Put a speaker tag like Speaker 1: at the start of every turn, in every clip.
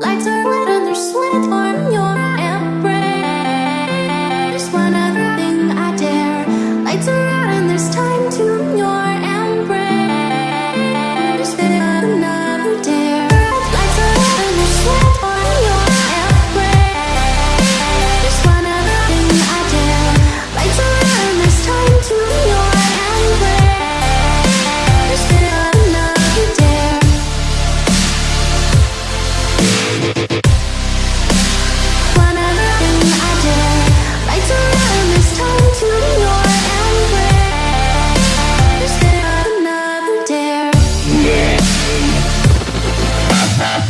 Speaker 1: Lights are red and there's sweat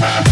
Speaker 1: Ha ha!